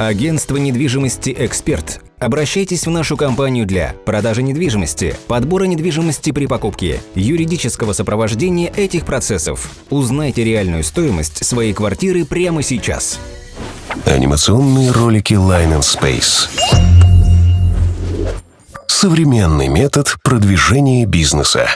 Агентство недвижимости «Эксперт». Обращайтесь в нашу компанию для продажи недвижимости, подбора недвижимости при покупке, юридического сопровождения этих процессов. Узнайте реальную стоимость своей квартиры прямо сейчас. Анимационные ролики Line and Space. Современный метод продвижения бизнеса.